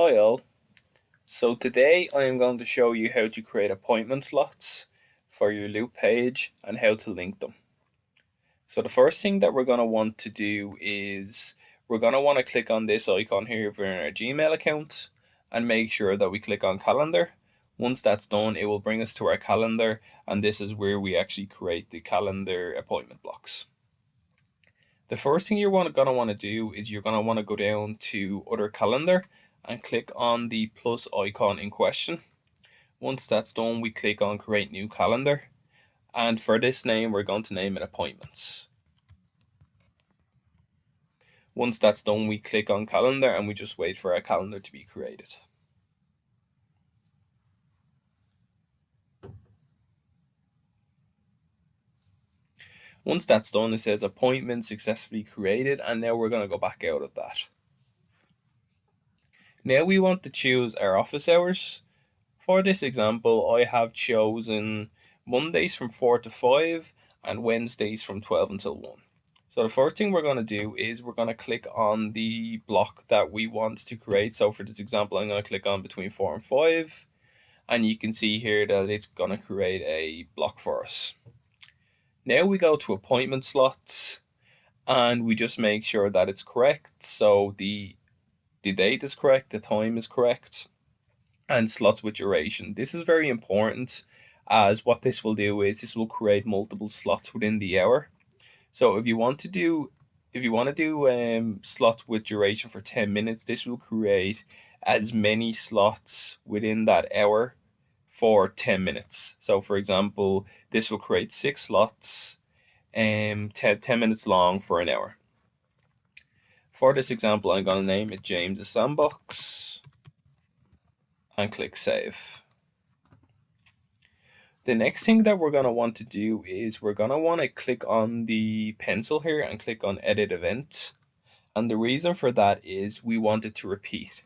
Hi all. So today I am going to show you how to create appointment slots for your Loop page and how to link them. So the first thing that we're going to want to do is we're going to want to click on this icon here for our Gmail account and make sure that we click on calendar. Once that's done it will bring us to our calendar and this is where we actually create the calendar appointment blocks. The first thing you're going to want to do is you're going to want to go down to other calendar and click on the plus icon in question. Once that's done, we click on create new calendar. And for this name, we're going to name it appointments. Once that's done, we click on calendar and we just wait for our calendar to be created. Once that's done, it says appointment successfully created, and now we're going to go back out of that. Now we want to choose our office hours. For this example, I have chosen Mondays from 4 to 5 and Wednesdays from 12 until 1. So the first thing we're going to do is we're going to click on the block that we want to create. So for this example, I'm going to click on between 4 and 5. And you can see here that it's going to create a block for us. Now we go to appointment slots and we just make sure that it's correct. So the the date is correct, the time is correct, and slots with duration. This is very important as what this will do is this will create multiple slots within the hour. So if you want to do if you want to do um, slots with duration for 10 minutes, this will create as many slots within that hour for 10 minutes. So for example, this will create six slots um, 10, 10 minutes long for an hour. For this example, I'm going to name it James' Sandbox and click Save. The next thing that we're going to want to do is we're going to want to click on the pencil here and click on Edit Event. And the reason for that is we want it to repeat.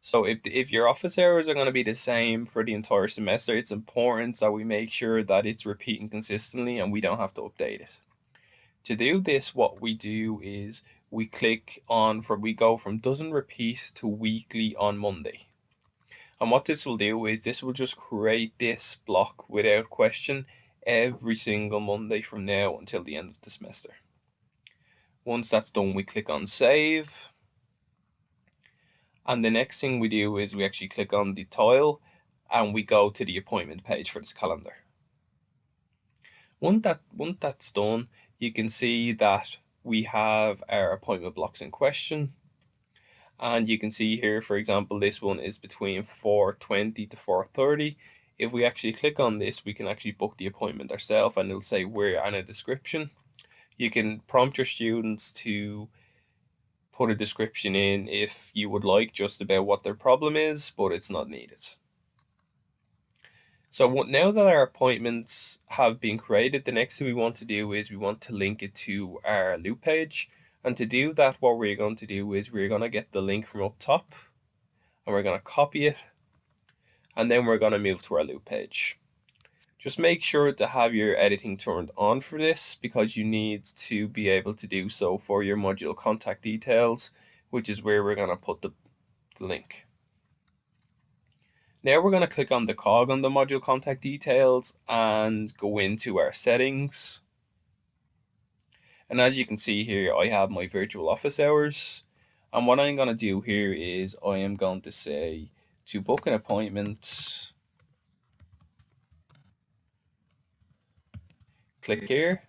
So if, if your office hours are going to be the same for the entire semester, it's important that we make sure that it's repeating consistently and we don't have to update it. To do this, what we do is we click on from we go from doesn't repeat to weekly on Monday. And what this will do is this will just create this block without question every single Monday from now until the end of the semester. Once that's done, we click on save. And the next thing we do is we actually click on the tile and we go to the appointment page for this calendar. Once, that, once that's done, you can see that we have our appointment blocks in question. And you can see here, for example, this one is between 4.20 to 4.30. If we actually click on this, we can actually book the appointment ourselves and it'll say where and a description. You can prompt your students to put a description in if you would like just about what their problem is, but it's not needed. So now that our appointments have been created, the next thing we want to do is we want to link it to our loop page. And to do that, what we're going to do is we're going to get the link from up top and we're going to copy it. And then we're going to move to our loop page. Just make sure to have your editing turned on for this because you need to be able to do so for your module contact details, which is where we're going to put the, the link. Now we're going to click on the cog on the module contact details and go into our settings. And as you can see here, I have my virtual office hours. And what I'm going to do here is I am going to say to book an appointment. Click here.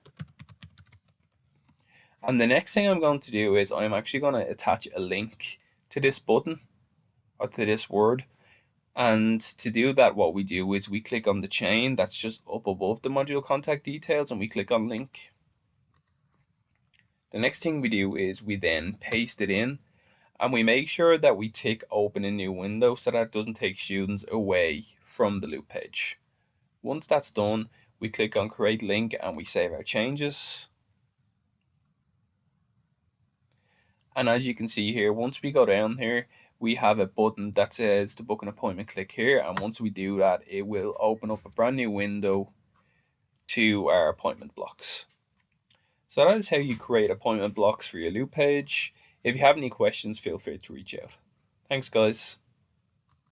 And the next thing I'm going to do is I'm actually going to attach a link to this button or to this word. And to do that, what we do is we click on the chain that's just up above the module contact details and we click on link. The next thing we do is we then paste it in and we make sure that we tick open a new window so that it doesn't take students away from the loop page. Once that's done, we click on create link and we save our changes. And as you can see here, once we go down here, we have a button that says to book an appointment click here. And once we do that it will open up a brand new window to our appointment blocks. So that is how you create appointment blocks for your loop page. If you have any questions feel free to reach out. Thanks guys